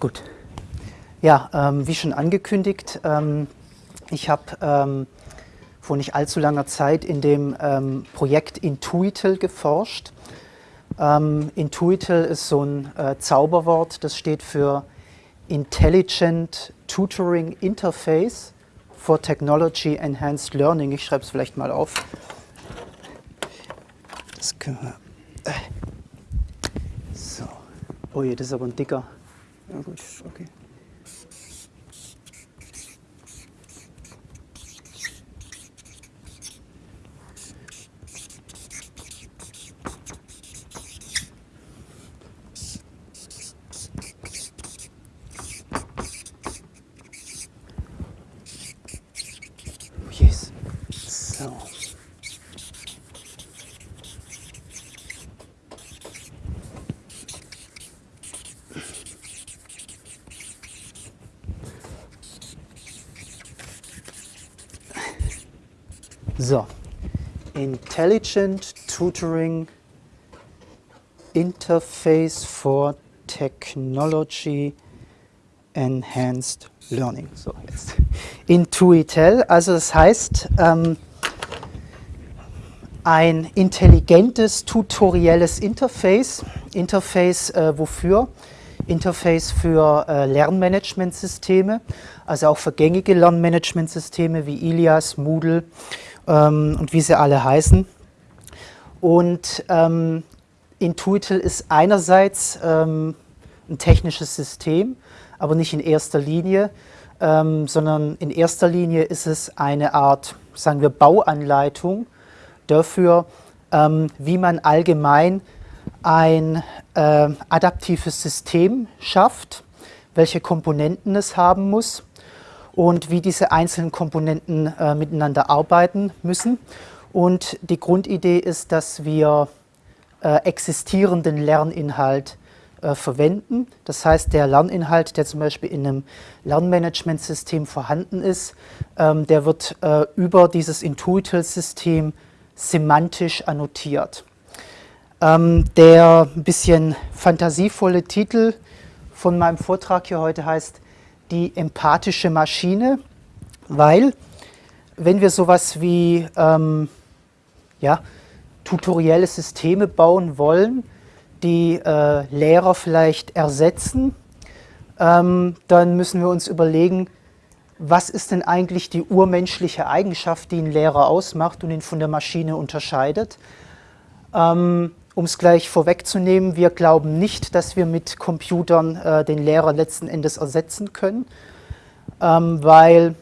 Gut. Ja, ähm, wie schon angekündigt, ähm, ich habe ähm, vor nicht allzu langer Zeit in dem ähm, Projekt Intuitel geforscht. Ähm, Intuitel ist so ein äh, Zauberwort, das steht für Intelligent Tutoring Interface for Technology Enhanced Learning. Ich schreibe es vielleicht mal auf. Das können wir. Äh. So. Oh je, das ist aber ein dicker. Ja gut, okay. Yes. So. So, Intelligent Tutoring Interface for Technology Enhanced Learning. So, jetzt. Intuitel, also das heißt, ähm, ein intelligentes tutorielles Interface. Interface äh, wofür? Interface für äh, Lernmanagementsysteme, also auch für gängige Lernmanagementsysteme wie Ilias, Moodle ähm, und wie sie alle heißen. Und ähm, Intuitel ist einerseits ähm, ein technisches System, aber nicht in erster Linie, ähm, sondern in erster Linie ist es eine Art, sagen wir, Bauanleitung dafür, ähm, wie man allgemein ein äh, adaptives System schafft, welche Komponenten es haben muss und wie diese einzelnen Komponenten äh, miteinander arbeiten müssen. Und die Grundidee ist, dass wir äh, existierenden Lerninhalt äh, verwenden. Das heißt, der Lerninhalt, der zum Beispiel in einem Lernmanagementsystem vorhanden ist, ähm, der wird äh, über dieses Intuitive-System semantisch annotiert. Ähm, der ein bisschen fantasievolle Titel von meinem Vortrag hier heute heißt die empathische Maschine, weil wenn wir sowas wie ähm, ja, tutorielle Systeme bauen wollen, die äh, Lehrer vielleicht ersetzen, ähm, dann müssen wir uns überlegen, was ist denn eigentlich die urmenschliche Eigenschaft, die einen Lehrer ausmacht und ihn von der Maschine unterscheidet. Ähm, um es gleich vorwegzunehmen, wir glauben nicht, dass wir mit Computern äh, den Lehrer letzten Endes ersetzen können, ähm, weil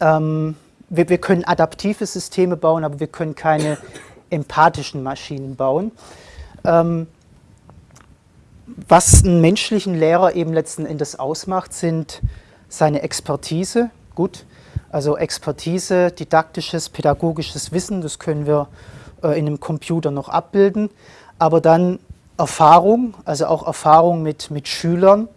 ähm, wir, wir, können adaptive Systeme bauen, aber wir können keine empathischen Maschinen bauen. Ähm, was einen menschlichen Lehrer eben letzten Endes ausmacht, sind seine Expertise. Gut, also Expertise, didaktisches, pädagogisches Wissen, das können wir in einem Computer noch abbilden, aber dann Erfahrung, also auch Erfahrung mit, mit Schülern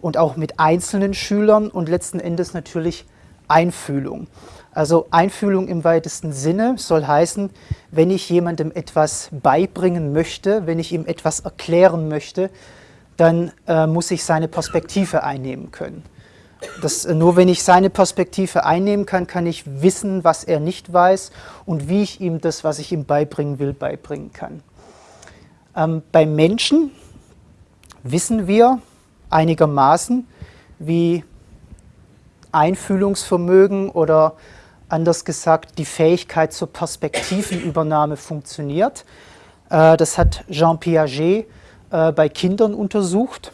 und auch mit einzelnen Schülern und letzten Endes natürlich Einfühlung. Also Einfühlung im weitesten Sinne soll heißen, wenn ich jemandem etwas beibringen möchte, wenn ich ihm etwas erklären möchte, dann äh, muss ich seine Perspektive einnehmen können. Das, nur wenn ich seine Perspektive einnehmen kann, kann ich wissen, was er nicht weiß und wie ich ihm das, was ich ihm beibringen will, beibringen kann. Ähm, beim Menschen wissen wir einigermaßen, wie Einfühlungsvermögen oder anders gesagt die Fähigkeit zur Perspektivenübernahme funktioniert. Äh, das hat Jean Piaget äh, bei Kindern untersucht.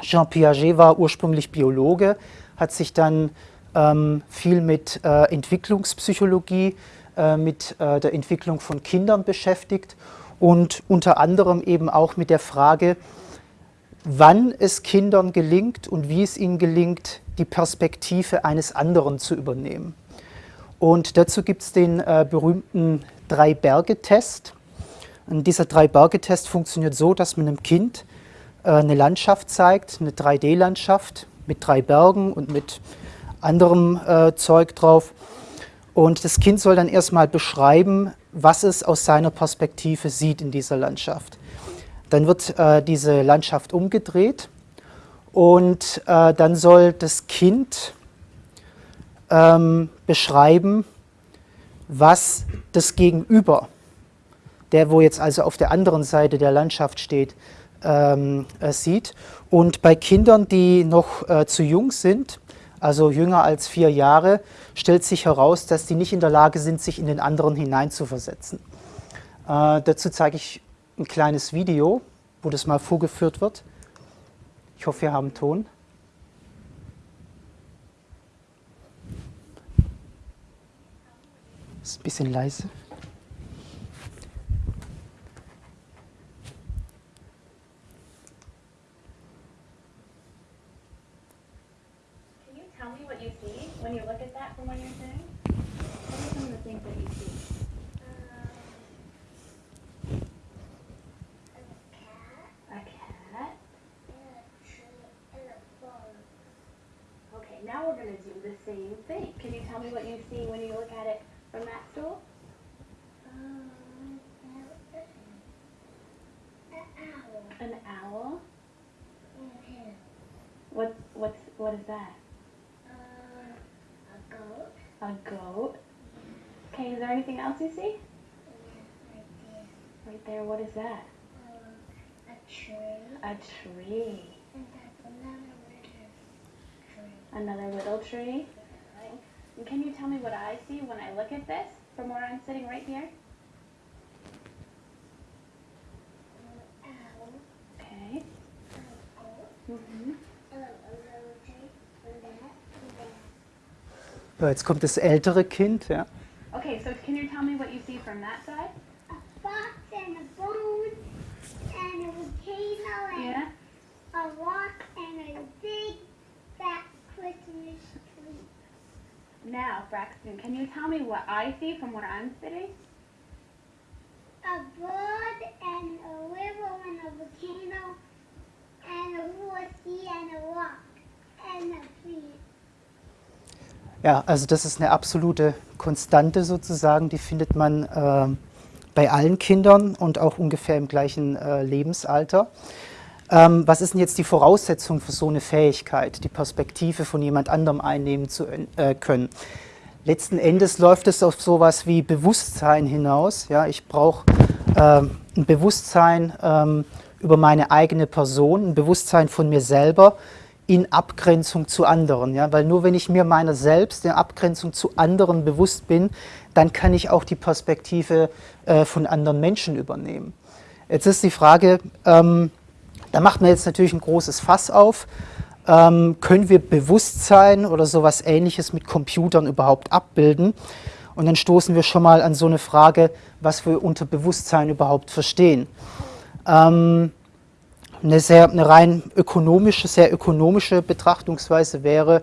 Jean Piaget war ursprünglich Biologe, hat sich dann ähm, viel mit äh, Entwicklungspsychologie, äh, mit äh, der Entwicklung von Kindern beschäftigt und unter anderem eben auch mit der Frage, wann es Kindern gelingt und wie es ihnen gelingt, die Perspektive eines anderen zu übernehmen. Und dazu gibt es den äh, berühmten Drei-Berge-Test. Dieser Drei-Berge-Test funktioniert so, dass man einem Kind eine Landschaft zeigt, eine 3D-Landschaft mit drei Bergen und mit anderem äh, Zeug drauf. Und das Kind soll dann erstmal beschreiben, was es aus seiner Perspektive sieht in dieser Landschaft. Dann wird äh, diese Landschaft umgedreht Und äh, dann soll das Kind ähm, beschreiben, was das Gegenüber, der wo jetzt also auf der anderen Seite der Landschaft steht, ähm, äh, sieht. Und bei Kindern, die noch äh, zu jung sind, also jünger als vier Jahre, stellt sich heraus, dass die nicht in der Lage sind, sich in den anderen hineinzuversetzen. Äh, dazu zeige ich ein kleines Video, wo das mal vorgeführt wird. Ich hoffe, wir haben Ton. Ist ein bisschen leise. Same thing. Can you tell me what you see when you look at it from that stool? Um, an owl. What what's what is that? A goat. A goat? Yeah. Okay, is there anything else you see? Right there, Right there, what is that? a tree. A tree. And that's another little tree. Another little tree? And can you tell me what I see when I look at this from where I'm sitting right here? owl. Okay. A goat. Mhm. A little tree. And that. And that. Jetzt kommt das ältere Kind. Ja. Okay, so can you tell me what you see from that side? Now, Braxton, can you tell me what I see from where I'm sitting? A bird and a river and a volcano and a horsey and a rock and a tree. ja, also das ist eine absolute Konstante sozusagen, die findet man äh, bei allen Kindern und auch ungefähr im gleichen äh, Lebensalter. Ähm, was ist denn jetzt die Voraussetzung für so eine Fähigkeit, die Perspektive von jemand anderem einnehmen zu äh, können? Letzten Endes läuft es auf sowas wie Bewusstsein hinaus. Ja, ich brauche ähm, ein Bewusstsein ähm, über meine eigene Person, ein Bewusstsein von mir selber in Abgrenzung zu anderen. Ja? Weil nur wenn ich mir meiner selbst in Abgrenzung zu anderen bewusst bin, dann kann ich auch die Perspektive äh, von anderen Menschen übernehmen. Jetzt ist die Frage, ähm, da macht man jetzt natürlich ein großes Fass auf. Ähm, können wir Bewusstsein oder sowas ähnliches mit Computern überhaupt abbilden? Und dann stoßen wir schon mal an so eine Frage, was wir unter Bewusstsein überhaupt verstehen. Ähm, eine, sehr, eine rein ökonomische, sehr ökonomische Betrachtungsweise wäre,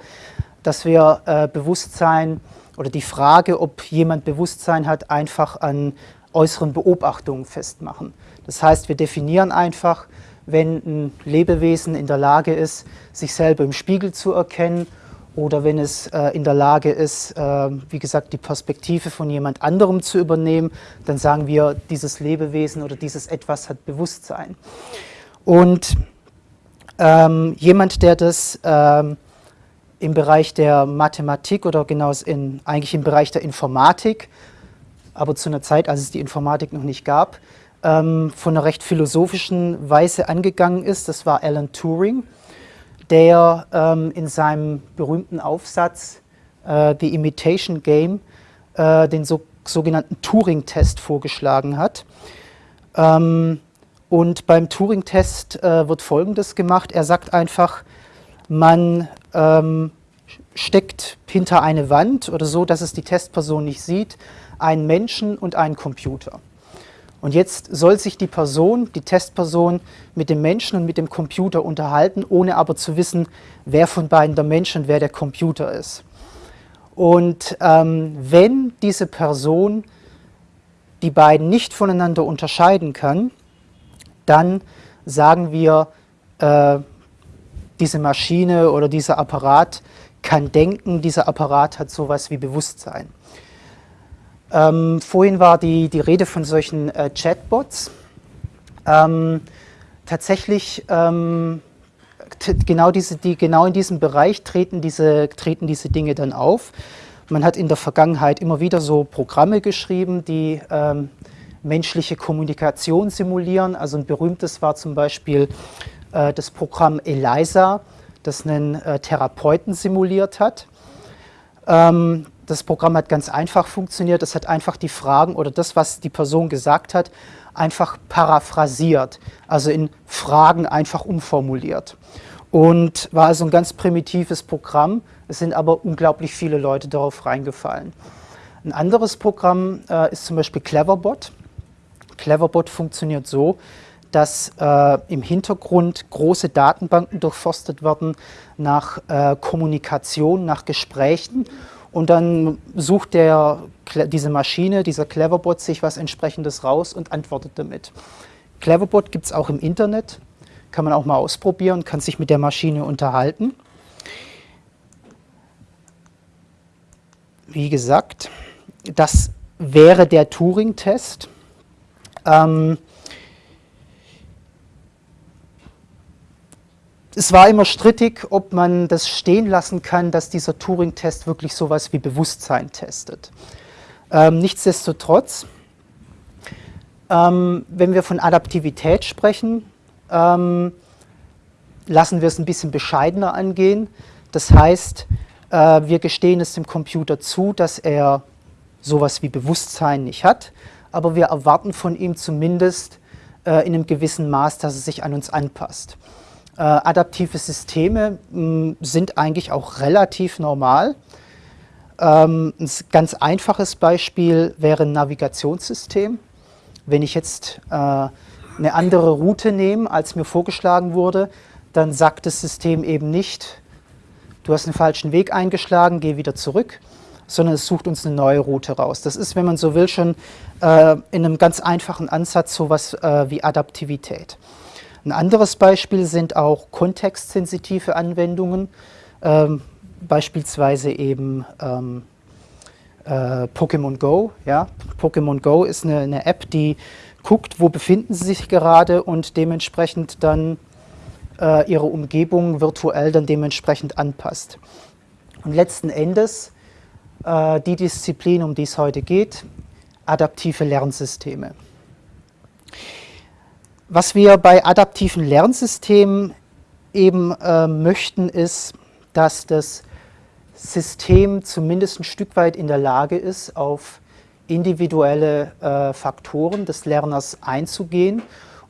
dass wir äh, Bewusstsein oder die Frage, ob jemand Bewusstsein hat, einfach an äußeren Beobachtungen festmachen. Das heißt, wir definieren einfach, wenn ein Lebewesen in der Lage ist, sich selber im Spiegel zu erkennen oder wenn es äh, in der Lage ist, äh, wie gesagt, die Perspektive von jemand anderem zu übernehmen, dann sagen wir, dieses Lebewesen oder dieses Etwas hat Bewusstsein. Und ähm, jemand, der das ähm, im Bereich der Mathematik oder genau in, eigentlich im Bereich der Informatik, aber zu einer Zeit, als es die Informatik noch nicht gab, ähm, von einer recht philosophischen Weise angegangen ist, das war Alan Turing, der ähm, in seinem berühmten Aufsatz äh, The Imitation Game äh, den so, sogenannten Turing-Test vorgeschlagen hat. Ähm, und beim Turing-Test äh, wird Folgendes gemacht. Er sagt einfach, man ähm, steckt hinter eine Wand oder so, dass es die Testperson nicht sieht, einen Menschen und einen Computer. Und jetzt soll sich die Person, die Testperson, mit dem Menschen und mit dem Computer unterhalten, ohne aber zu wissen, wer von beiden der Mensch und wer der Computer ist. Und ähm, wenn diese Person die beiden nicht voneinander unterscheiden kann, dann sagen wir, äh, diese Maschine oder dieser Apparat kann denken, dieser Apparat hat sowas wie Bewusstsein. Ähm, vorhin war die, die Rede von solchen äh, Chatbots. Ähm, tatsächlich ähm, genau, diese, die, genau in diesem Bereich treten diese, treten diese Dinge dann auf. Man hat in der Vergangenheit immer wieder so Programme geschrieben, die ähm, menschliche Kommunikation simulieren. Also ein berühmtes war zum Beispiel äh, das Programm ELISA, das einen äh, Therapeuten simuliert hat. Ähm, das Programm hat ganz einfach funktioniert. Es hat einfach die Fragen oder das, was die Person gesagt hat, einfach paraphrasiert, also in Fragen einfach umformuliert. Und war also ein ganz primitives Programm. Es sind aber unglaublich viele Leute darauf reingefallen. Ein anderes Programm äh, ist zum Beispiel Cleverbot. Cleverbot funktioniert so, dass äh, im Hintergrund große Datenbanken durchforstet werden nach äh, Kommunikation, nach Gesprächen und dann sucht der, diese Maschine, dieser Cleverbot sich was entsprechendes raus und antwortet damit. Cleverbot gibt es auch im Internet, kann man auch mal ausprobieren, kann sich mit der Maschine unterhalten. Wie gesagt, das wäre der Turing-Test. Ähm, es war immer strittig, ob man das stehen lassen kann, dass dieser Turing-Test wirklich sowas wie Bewusstsein testet. Ähm, nichtsdestotrotz, ähm, wenn wir von Adaptivität sprechen, ähm, lassen wir es ein bisschen bescheidener angehen. Das heißt, äh, wir gestehen es dem Computer zu, dass er sowas wie Bewusstsein nicht hat, aber wir erwarten von ihm zumindest äh, in einem gewissen Maß, dass er sich an uns anpasst. Äh, adaptive Systeme mh, hm, sind eigentlich auch relativ normal. Ähm, ein ganz einfaches Beispiel wäre ein Navigationssystem. Wenn ich jetzt äh, eine andere Route nehme, als mir vorgeschlagen wurde, dann sagt das System eben nicht, du hast einen falschen Weg eingeschlagen, geh wieder zurück, sondern es sucht uns eine neue Route raus. Das ist, wenn man so will, schon äh, in einem ganz einfachen Ansatz sowas äh, wie Adaptivität. Ein anderes Beispiel sind auch kontextsensitive Anwendungen, ähm, beispielsweise eben ähm, äh, Pokémon Go. Ja? Pokémon Go ist eine, eine, App, die guckt, wo befinden sie sich gerade und dementsprechend dann äh, ihre Umgebung virtuell dann dementsprechend anpasst. Und letzten Endes äh, die Disziplin, um die es heute geht, adaptive Lernsysteme. Was wir bei adaptiven Lernsystemen eben äh, möchten, ist, dass das System zumindest ein Stück weit in der Lage ist, auf individuelle äh, Faktoren des Lerners einzugehen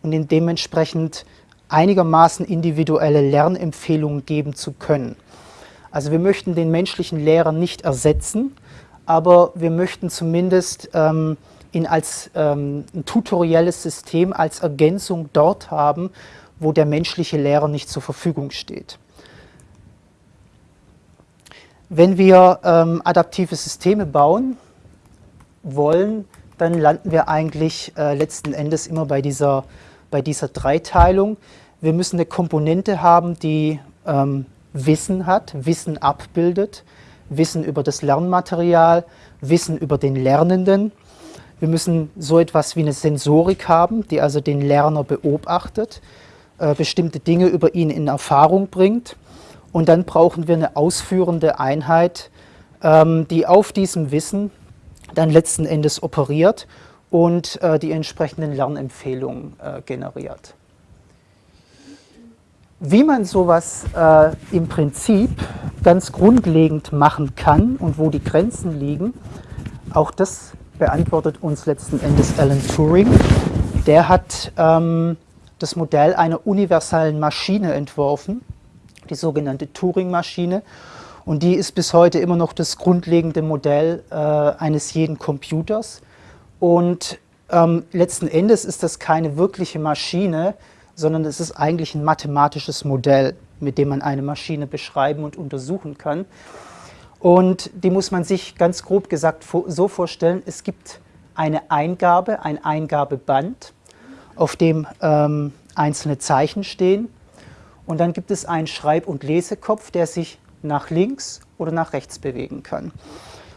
und ihn dementsprechend einigermaßen individuelle Lernempfehlungen geben zu können. Also wir möchten den menschlichen Lehrer nicht ersetzen, aber wir möchten zumindest ähm, ihn als ähm, ein tutorielles System, als Ergänzung dort haben, wo der menschliche Lehrer nicht zur Verfügung steht. Wenn wir ähm, adaptive Systeme bauen wollen, dann landen wir eigentlich äh, letzten Endes immer bei dieser, bei dieser Dreiteilung. Wir müssen eine Komponente haben, die ähm, Wissen hat, Wissen abbildet, Wissen über das Lernmaterial, Wissen über den Lernenden wir müssen so etwas wie eine Sensorik haben, die also den Lerner beobachtet, äh, bestimmte Dinge über ihn in Erfahrung bringt. Und dann brauchen wir eine ausführende Einheit, ähm, die auf diesem Wissen dann letzten Endes operiert und äh, die entsprechenden Lernempfehlungen äh, generiert. Wie man sowas äh, im Prinzip ganz grundlegend machen kann und wo die Grenzen liegen, auch das beantwortet uns letzten Endes Alan Turing. Der hat ähm, das Modell einer universalen Maschine entworfen, die sogenannte Turing-Maschine. Und die ist bis heute immer noch das grundlegende Modell äh, eines jeden Computers. Und ähm, letzten Endes ist das keine wirkliche Maschine, sondern es ist eigentlich ein mathematisches Modell, mit dem man eine Maschine beschreiben und untersuchen kann. Und die muss man sich ganz grob gesagt so vorstellen, es gibt eine Eingabe, ein Eingabeband, auf dem ähm, einzelne Zeichen stehen. Und dann gibt es einen Schreib- und Lesekopf, der sich nach links oder nach rechts bewegen kann.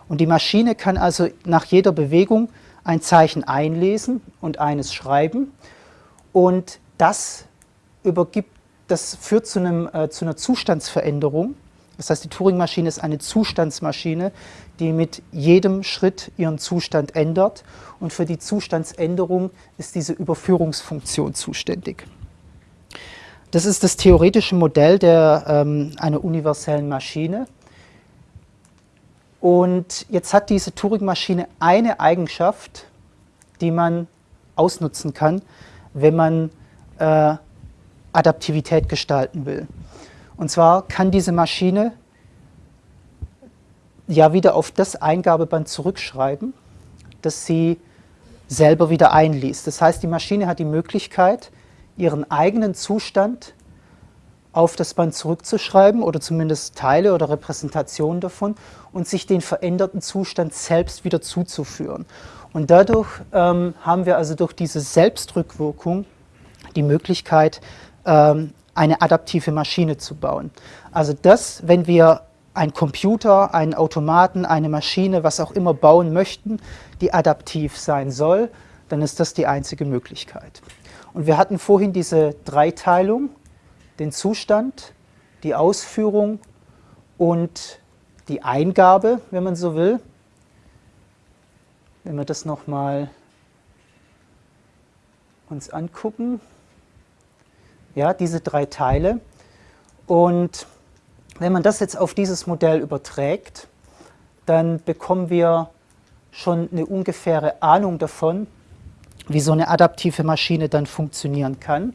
Und die Maschine kann also nach jeder Bewegung ein Zeichen einlesen und eines schreiben. Und das übergibt das führt zu, einem, äh, zu einer Zustandsveränderung. Das heißt, die Turing-Maschine ist eine Zustandsmaschine, die mit jedem Schritt ihren Zustand ändert. Und für die Zustandsänderung ist diese Überführungsfunktion zuständig. Das ist das theoretische Modell der, ähm, einer universellen Maschine. Und jetzt hat diese Turing-Maschine eine Eigenschaft, die man ausnutzen kann, wenn man äh, Adaptivität gestalten will. Und zwar kann diese Maschine ja wieder auf das Eingabeband zurückschreiben, das sie selber wieder einliest. Das heißt, die Maschine hat die Möglichkeit, ihren eigenen Zustand auf das Band zurückzuschreiben oder zumindest Teile oder Repräsentationen davon und sich den veränderten Zustand selbst wieder zuzuführen. Und dadurch ähm, haben wir also durch diese Selbstrückwirkung die Möglichkeit, ähm, eine adaptive Maschine zu bauen. Also das, wenn wir einen Computer, einen Automaten, eine Maschine, was auch immer bauen möchten, die adaptiv sein soll, dann ist das die einzige Möglichkeit. Und wir hatten vorhin diese Dreiteilung, den Zustand, die Ausführung und die Eingabe, wenn man so will. Wenn wir das nochmal uns angucken, ja, diese drei Teile. Und wenn man das jetzt auf dieses Modell überträgt, dann bekommen wir schon eine ungefähre Ahnung davon, wie so eine adaptive Maschine dann funktionieren kann.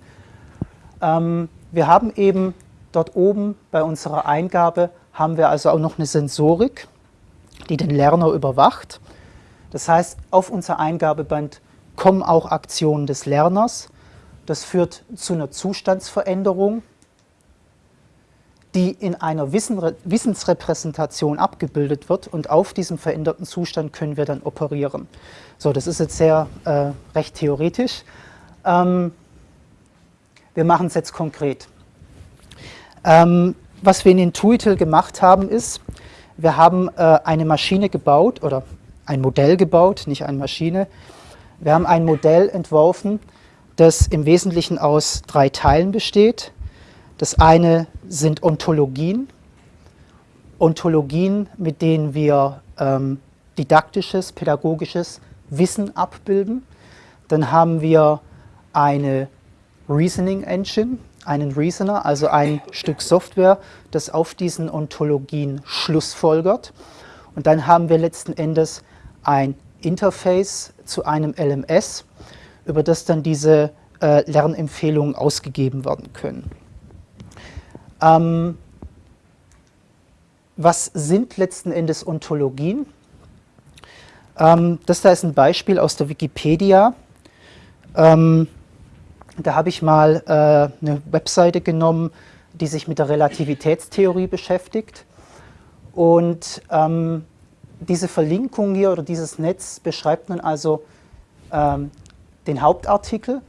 Ähm, wir haben eben dort oben bei unserer Eingabe, haben wir also auch noch eine Sensorik, die den Lerner überwacht. Das heißt, auf unser Eingabeband kommen auch Aktionen des Lerners. Das führt zu einer Zustandsveränderung, die in einer Wissensrepräsentation abgebildet wird und auf diesem veränderten Zustand können wir dann operieren. So, das ist jetzt sehr äh, recht theoretisch. Ähm, wir machen es jetzt konkret. Ähm, was wir in Intuitil gemacht haben, ist, wir haben äh, eine Maschine gebaut oder ein Modell gebaut, nicht eine Maschine. Wir haben ein Modell entworfen, das im Wesentlichen aus drei Teilen besteht. Das eine sind Ontologien, Ontologien, mit denen wir ähm, didaktisches, pädagogisches Wissen abbilden. Dann haben wir eine Reasoning Engine, einen Reasoner, also ein Stück Software, das auf diesen Ontologien schlussfolgert. Und dann haben wir letzten Endes ein Interface zu einem LMS, über das dann diese äh, Lernempfehlungen ausgegeben werden können. Ähm, was sind letzten Endes Ontologien? Ähm, das da ist ein Beispiel aus der Wikipedia. Ähm, da habe ich mal äh, eine Webseite genommen, die sich mit der Relativitätstheorie beschäftigt. Und ähm, diese Verlinkung hier oder dieses Netz beschreibt nun also ähm, den Hauptartikel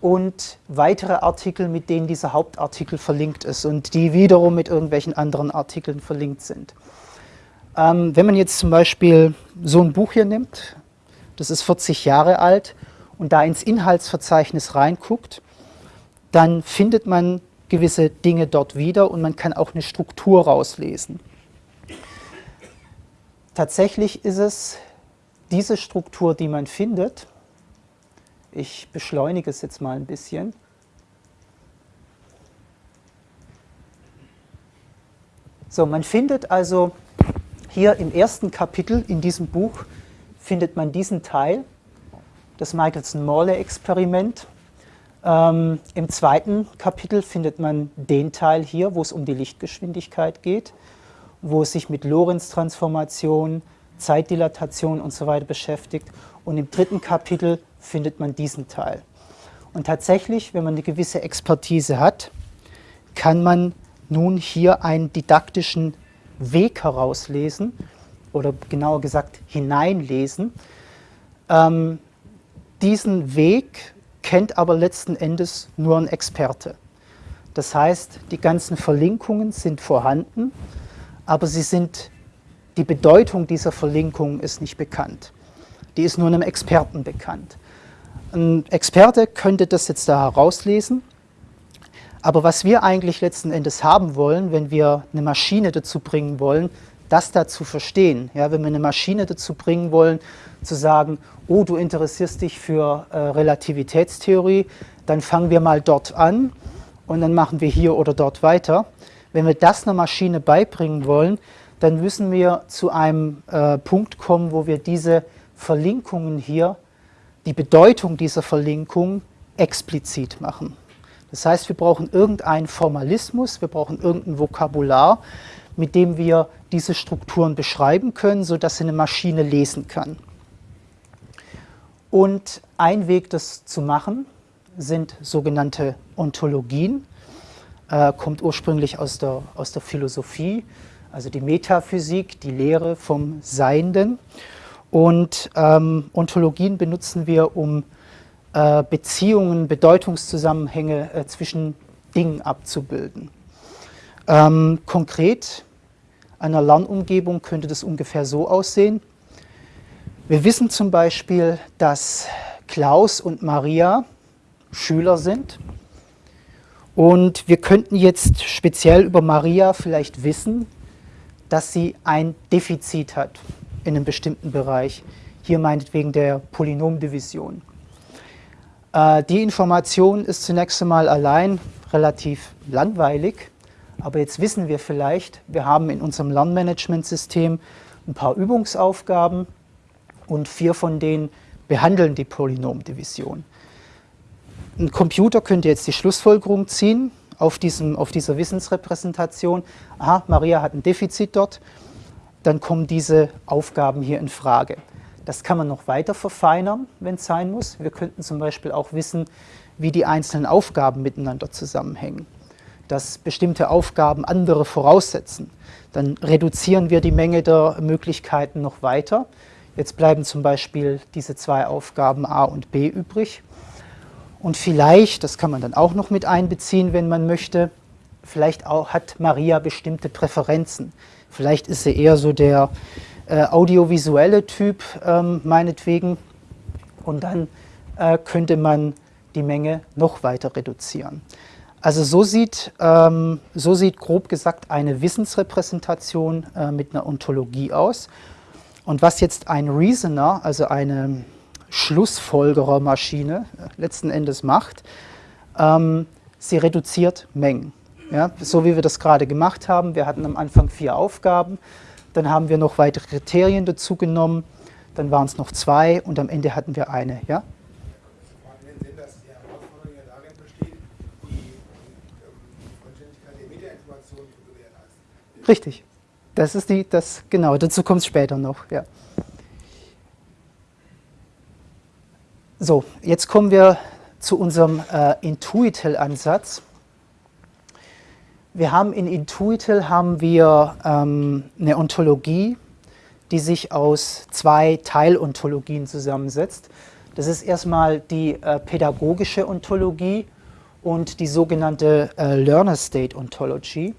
und weitere Artikel, mit denen dieser Hauptartikel verlinkt ist und die wiederum mit irgendwelchen anderen Artikeln verlinkt sind. Ähm, wenn man jetzt zum Beispiel so ein Buch hier nimmt, das ist 40 Jahre alt und da ins Inhaltsverzeichnis reinguckt, dann findet man gewisse Dinge dort wieder und man kann auch eine Struktur rauslesen. Tatsächlich ist es diese Struktur, die man findet, ich beschleunige es jetzt mal ein bisschen. So, man findet also hier im ersten Kapitel in diesem Buch findet man diesen Teil, das Michelson-Morley-Experiment. Ähm, Im zweiten Kapitel findet man den Teil hier, wo es um die Lichtgeschwindigkeit geht, wo es sich mit Lorentz-Transformation, Zeitdilatation und so weiter beschäftigt. Und im dritten Kapitel findet man diesen Teil. Und tatsächlich, wenn man eine gewisse Expertise hat, kann man nun hier einen didaktischen Weg herauslesen oder genauer gesagt hineinlesen. Ähm, diesen Weg kennt aber letzten Endes nur ein Experte. Das heißt, die ganzen Verlinkungen sind vorhanden, aber sie sind, die Bedeutung dieser Verlinkung ist nicht bekannt. Die ist nur einem Experten bekannt. Ein Experte könnte das jetzt da herauslesen, Aber was wir eigentlich letzten Endes haben wollen, wenn wir eine Maschine dazu bringen wollen, das da zu verstehen, ja, wenn wir eine Maschine dazu bringen wollen, zu sagen, oh, du interessierst dich für äh, Relativitätstheorie, dann fangen wir mal dort an und dann machen wir hier oder dort weiter. Wenn wir das einer Maschine beibringen wollen, dann müssen wir zu einem äh, Punkt kommen, wo wir diese Verlinkungen hier, die Bedeutung dieser Verlinkung explizit machen. Das heißt, wir brauchen irgendeinen Formalismus, wir brauchen irgendein Vokabular, mit dem wir diese Strukturen beschreiben können, sodass eine Maschine lesen kann. Und ein Weg, das zu machen, sind sogenannte Ontologien. Äh, kommt ursprünglich aus der, aus der Philosophie, also die Metaphysik, die Lehre vom Seienden. Und ähm, Ontologien benutzen wir, um äh, Beziehungen, Bedeutungszusammenhänge äh, zwischen Dingen abzubilden. Ähm, konkret einer Lernumgebung könnte das ungefähr so aussehen. Wir wissen zum Beispiel, dass Klaus und Maria Schüler sind. Und wir könnten jetzt speziell über Maria vielleicht wissen, dass sie ein Defizit hat in einem bestimmten Bereich. Hier meinetwegen der Polynomdivision. Äh, die Information ist zunächst einmal allein relativ langweilig, aber jetzt wissen wir vielleicht, wir haben in unserem Lernmanagementsystem ein paar Übungsaufgaben und vier von denen behandeln die Polynomdivision. Ein Computer könnte jetzt die Schlussfolgerung ziehen auf, diesem, auf dieser Wissensrepräsentation, aha, Maria hat ein Defizit dort, dann kommen diese Aufgaben hier in Frage. Das kann man noch weiter verfeinern, wenn es sein muss. Wir könnten zum Beispiel auch wissen, wie die einzelnen Aufgaben miteinander zusammenhängen. Dass bestimmte Aufgaben andere voraussetzen. Dann reduzieren wir die Menge der Möglichkeiten noch weiter. Jetzt bleiben zum Beispiel diese zwei Aufgaben A und B übrig. Und vielleicht, das kann man dann auch noch mit einbeziehen, wenn man möchte, vielleicht auch hat Maria bestimmte Präferenzen. Vielleicht ist sie eher so der äh, audiovisuelle Typ ähm, meinetwegen und dann äh, könnte man die Menge noch weiter reduzieren. Also so sieht, ähm, so sieht grob gesagt eine Wissensrepräsentation äh, mit einer Ontologie aus. Und was jetzt ein Reasoner, also eine Schlussfolgerermaschine äh, letzten Endes macht, ähm, sie reduziert Mengen. Ja, so wie wir das gerade gemacht haben. Wir hatten am Anfang vier Aufgaben. Dann haben wir noch weitere Kriterien dazu genommen, dann waren es noch zwei und am Ende hatten wir eine. Ja? Richtig. Das ist die, das, genau, dazu kommt es später noch. Ja. So, jetzt kommen wir zu unserem äh, Intuitel-Ansatz. Wir haben in Intuitel haben wir ähm, eine Ontologie, die sich aus zwei Teilontologien zusammensetzt. Das ist erstmal die äh, pädagogische Ontologie und die sogenannte äh, Learner State Ontology.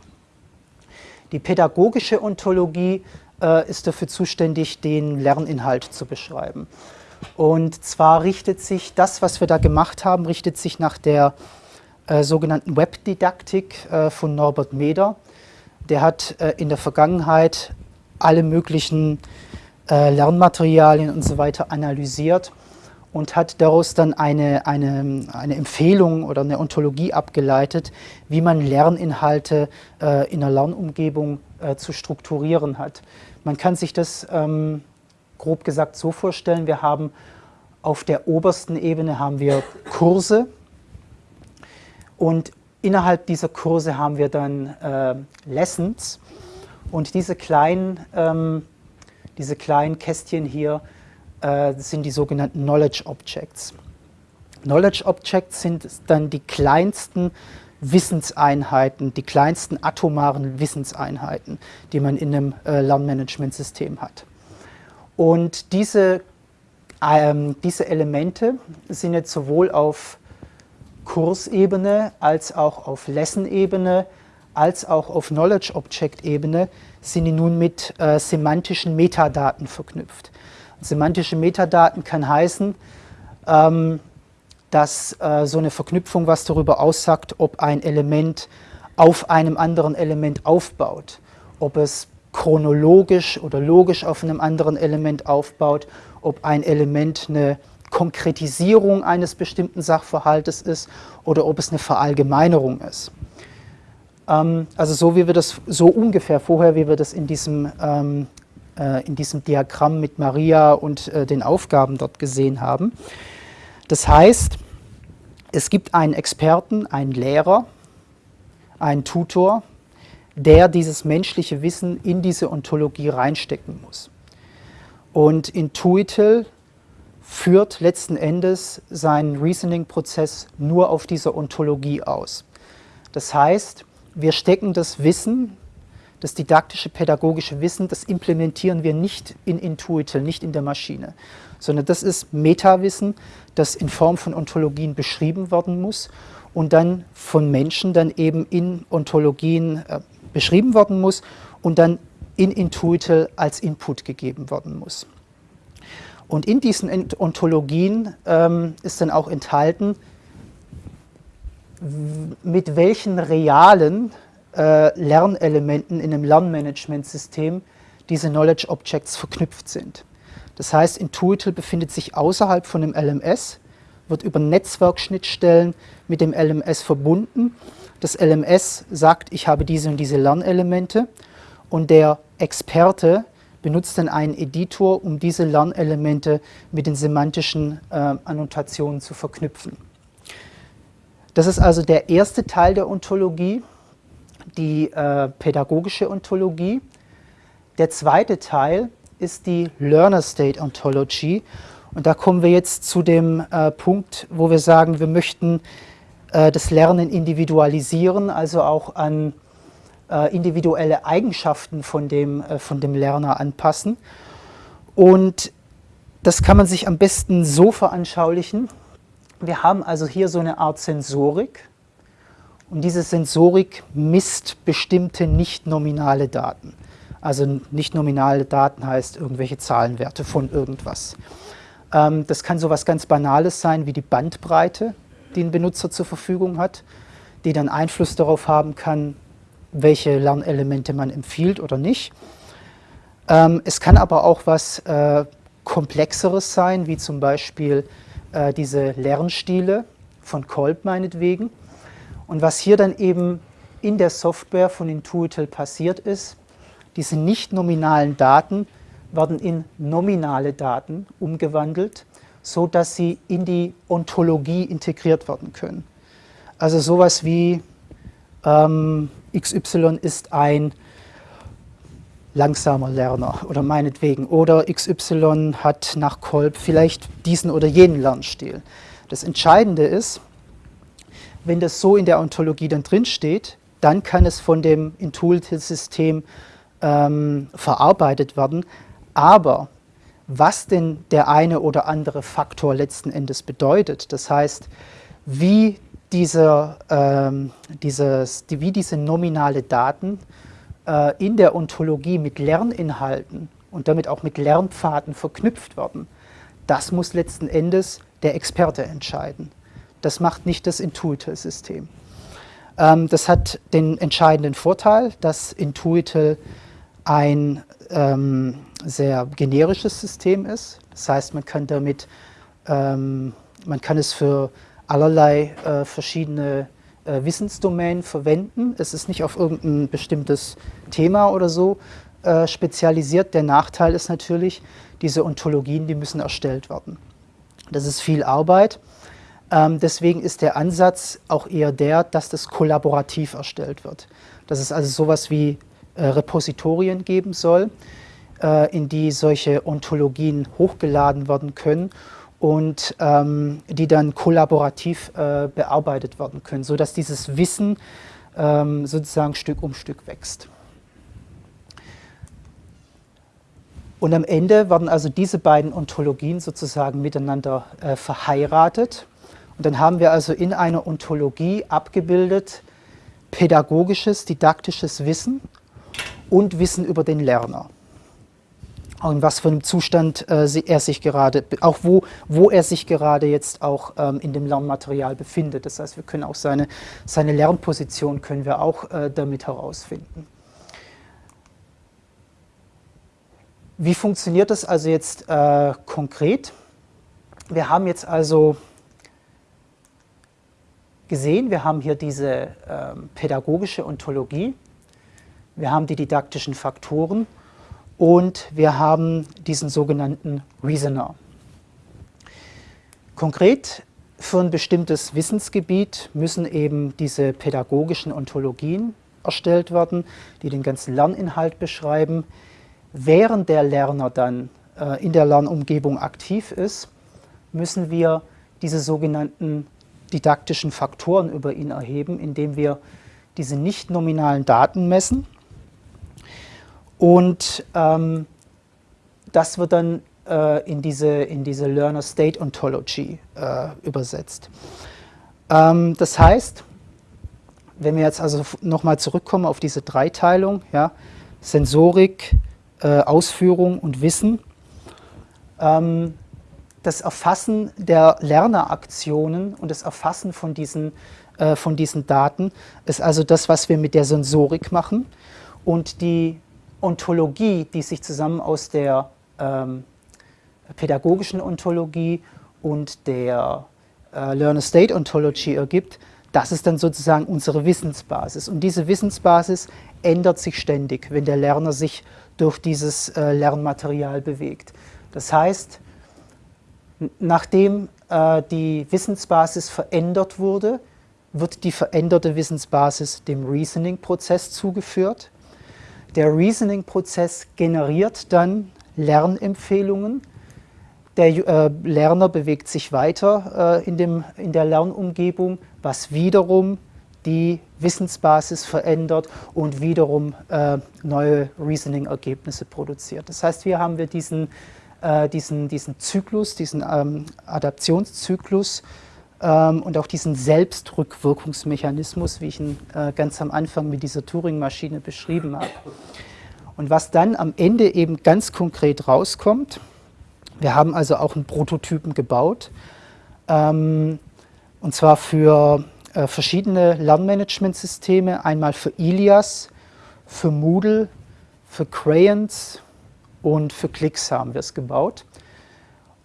Die pädagogische Ontologie äh, ist dafür zuständig, den Lerninhalt zu beschreiben. Und zwar richtet sich das, was wir da gemacht haben, richtet sich nach der äh, sogenannten Webdidaktik äh, von Norbert Meder. Der hat äh, in der Vergangenheit alle möglichen äh, Lernmaterialien und so weiter analysiert und hat daraus dann eine, eine, eine Empfehlung oder eine Ontologie abgeleitet, wie man Lerninhalte äh, in einer Lernumgebung zu strukturieren hat. Man kann sich das ähm, grob gesagt so vorstellen, wir haben auf der obersten Ebene haben wir Kurse, und innerhalb dieser Kurse haben wir dann äh, Lessons und diese kleinen, ähm, diese kleinen Kästchen hier äh, sind die sogenannten Knowledge Objects. Knowledge Objects sind dann die kleinsten Wissenseinheiten, die kleinsten atomaren Wissenseinheiten, die man in einem äh, Lernmanagementsystem hat. Und diese, ähm, diese Elemente sind jetzt sowohl auf Kursebene als auch auf Lesson-Ebene als auch auf Knowledge Object-Ebene sind die nun mit äh, semantischen Metadaten verknüpft. Semantische Metadaten kann heißen, ähm, dass äh, so eine Verknüpfung was darüber aussagt, ob ein Element auf einem anderen Element aufbaut, ob es chronologisch oder logisch auf einem anderen Element aufbaut, ob ein Element eine Konkretisierung eines bestimmten Sachverhaltes ist oder ob es eine Verallgemeinerung ist. Ähm, also so wie wir das, so ungefähr vorher, wie wir das in diesem, ähm, äh, in diesem Diagramm mit Maria und äh, den Aufgaben dort gesehen haben. Das heißt, es gibt einen Experten, einen Lehrer, einen Tutor, der dieses menschliche Wissen in diese Ontologie reinstecken muss. Und Intuitel führt letzten Endes seinen Reasoning-Prozess nur auf dieser Ontologie aus. Das heißt, wir stecken das Wissen, das didaktische, pädagogische Wissen, das implementieren wir nicht in Intuitel, nicht in der Maschine, sondern das ist Metawissen, das in Form von Ontologien beschrieben werden muss und dann von Menschen dann eben in Ontologien äh, beschrieben werden muss und dann in Intuitel als Input gegeben werden muss. Und in diesen Ontologien ähm, ist dann auch enthalten, mit welchen realen äh, Lernelementen in einem Lernmanagementsystem diese Knowledge Objects verknüpft sind. Das heißt, Intuitel befindet sich außerhalb von dem LMS, wird über Netzwerkschnittstellen mit dem LMS verbunden. Das LMS sagt, ich habe diese und diese Lernelemente und der Experte benutzt dann einen Editor, um diese Lernelemente mit den semantischen äh, Annotationen zu verknüpfen. Das ist also der erste Teil der Ontologie, die äh, pädagogische Ontologie. Der zweite Teil ist die Learner State Ontology. Und da kommen wir jetzt zu dem äh, Punkt, wo wir sagen, wir möchten äh, das Lernen individualisieren, also auch an äh, individuelle Eigenschaften von dem, äh, von dem Lerner anpassen. Und das kann man sich am besten so veranschaulichen. Wir haben also hier so eine Art Sensorik und diese Sensorik misst bestimmte nicht nominale Daten. Also nicht nominale Daten heißt irgendwelche Zahlenwerte von irgendwas. Ähm, das kann so etwas ganz Banales sein wie die Bandbreite, die ein Benutzer zur Verfügung hat, die dann Einfluss darauf haben kann, welche Lernelemente man empfiehlt oder nicht. Ähm, es kann aber auch was äh, Komplexeres sein, wie zum Beispiel äh, diese Lernstile von Kolb meinetwegen. Und was hier dann eben in der Software von Intuitel passiert ist, diese nicht nominalen Daten werden in nominale Daten umgewandelt, so dass sie in die Ontologie integriert werden können. Also sowas wie ähm, XY ist ein langsamer Lerner oder meinetwegen oder XY hat nach Kolb vielleicht diesen oder jenen Lernstil. Das Entscheidende ist, wenn das so in der Ontologie dann drin steht, dann kann es von dem Intuitive-System ähm, verarbeitet werden. Aber was denn der eine oder andere Faktor letzten Endes bedeutet, das heißt, wie diese, ähm, dieses, die, wie diese nominale Daten äh, in der Ontologie mit Lerninhalten und damit auch mit Lernpfaden verknüpft werden, das muss letzten Endes der Experte entscheiden. Das macht nicht das Intuitel-System. Ähm, das hat den entscheidenden Vorteil, dass Intuitel ein ähm, sehr generisches System ist. Das heißt, man kann damit, ähm, man kann es für allerlei äh, verschiedene äh, Wissensdomänen verwenden. Es ist nicht auf irgendein bestimmtes Thema oder so äh, spezialisiert. Der Nachteil ist natürlich, diese Ontologien, die müssen erstellt werden. Das ist viel Arbeit. Ähm, deswegen ist der Ansatz auch eher der, dass das kollaborativ erstellt wird. Dass es also sowas wie äh, Repositorien geben soll, äh, in die solche Ontologien hochgeladen werden können und ähm, die dann kollaborativ äh, bearbeitet werden können, sodass dieses Wissen ähm, sozusagen Stück um Stück wächst. Und am Ende werden also diese beiden Ontologien sozusagen miteinander äh, verheiratet. Und dann haben wir also in einer Ontologie abgebildet pädagogisches, didaktisches Wissen und Wissen über den Lerner. In was für einem Zustand äh, er sich gerade, auch wo, wo er sich gerade jetzt auch ähm, in dem Lernmaterial befindet. Das heißt, wir können auch seine, seine Lernposition können wir auch äh, damit herausfinden. Wie funktioniert das also jetzt äh, konkret? Wir haben jetzt also gesehen, wir haben hier diese ähm, pädagogische Ontologie, wir haben die didaktischen Faktoren und wir haben diesen sogenannten Reasoner. Konkret für ein bestimmtes Wissensgebiet müssen eben diese pädagogischen Ontologien erstellt werden, die den ganzen Lerninhalt beschreiben. Während der Lerner dann äh, in der Lernumgebung aktiv ist, müssen wir diese sogenannten didaktischen Faktoren über ihn erheben, indem wir diese nicht nominalen Daten messen und ähm, das wird dann äh, in, diese, in diese Learner State Ontology äh, übersetzt. Ähm, das heißt, wenn wir jetzt also nochmal zurückkommen auf diese Dreiteilung, ja, Sensorik, äh, Ausführung und Wissen, ähm, das Erfassen der Lerneraktionen und das Erfassen von diesen, äh, von diesen Daten ist also das, was wir mit der Sensorik machen. Und die Ontologie, die sich zusammen aus der ähm, pädagogischen Ontologie und der äh, Learner State Ontology ergibt, das ist dann sozusagen unsere Wissensbasis. Und diese Wissensbasis ändert sich ständig, wenn der Lerner sich durch dieses äh, Lernmaterial bewegt. Das heißt, nachdem äh, die Wissensbasis verändert wurde, wird die veränderte Wissensbasis dem Reasoning-Prozess zugeführt. Der Reasoning-Prozess generiert dann Lernempfehlungen. Der äh, Lerner bewegt sich weiter äh, in, dem, in der Lernumgebung, was wiederum die Wissensbasis verändert und wiederum äh, neue Reasoning-Ergebnisse produziert. Das heißt, hier haben wir diesen, äh, diesen, diesen Zyklus, diesen ähm, Adaptionszyklus, ähm, und auch diesen Selbstrückwirkungsmechanismus, wie ich ihn äh, ganz am Anfang mit dieser Turing-Maschine beschrieben habe. Und was dann am Ende eben ganz konkret rauskommt, wir haben also auch einen Prototypen gebaut, ähm, und zwar für äh, verschiedene Lernmanagementsysteme, einmal für Ilias, für Moodle, für Crayons und für Clicks haben wir es gebaut.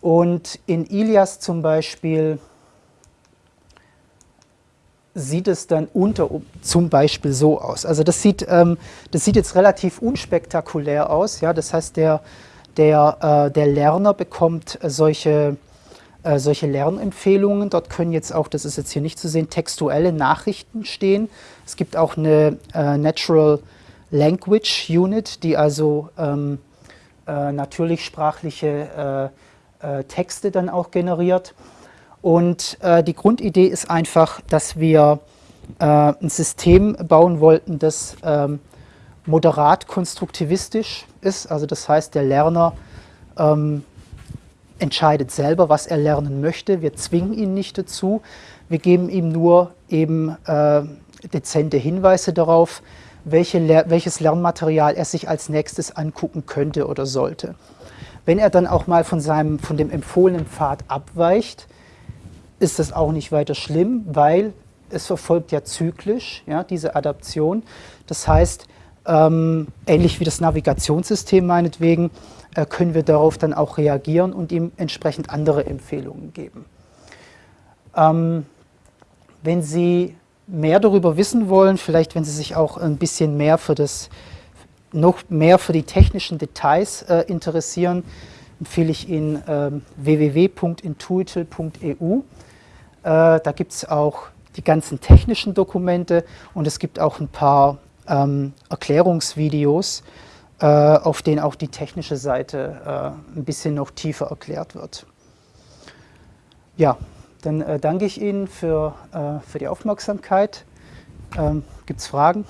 Und in Ilias zum Beispiel sieht es dann unter zum Beispiel so aus. Also das sieht, ähm, das sieht jetzt relativ unspektakulär aus. Ja? Das heißt, der, der, äh, der Lerner bekommt solche, äh, solche Lernempfehlungen. Dort können jetzt auch, das ist jetzt hier nicht zu sehen, textuelle Nachrichten stehen. Es gibt auch eine äh, Natural Language Unit, die also ähm, äh, natürlich sprachliche äh, äh, Texte dann auch generiert. Und äh, die Grundidee ist einfach, dass wir äh, ein System bauen wollten, das ähm, moderat konstruktivistisch ist. Also das heißt, der Lerner ähm, entscheidet selber, was er lernen möchte. Wir zwingen ihn nicht dazu. Wir geben ihm nur eben äh, dezente Hinweise darauf, welche, welches Lernmaterial er sich als nächstes angucken könnte oder sollte. Wenn er dann auch mal von, seinem, von dem empfohlenen Pfad abweicht, ist das auch nicht weiter schlimm, weil es verfolgt ja zyklisch, ja, diese Adaption. Das heißt, ähm, ähnlich wie das Navigationssystem meinetwegen, äh, können wir darauf dann auch reagieren und ihm entsprechend andere Empfehlungen geben. Ähm, wenn Sie mehr darüber wissen wollen, vielleicht wenn Sie sich auch ein bisschen mehr für das, noch mehr für die technischen Details äh, interessieren, empfehle ich Ihnen ähm, www.intuital.eu. Äh, da gibt es auch die ganzen technischen Dokumente und es gibt auch ein paar ähm, Erklärungsvideos, äh, auf denen auch die technische Seite äh, ein bisschen noch tiefer erklärt wird. Ja, dann äh, danke ich Ihnen für, äh, für die Aufmerksamkeit. Ähm, gibt es Fragen?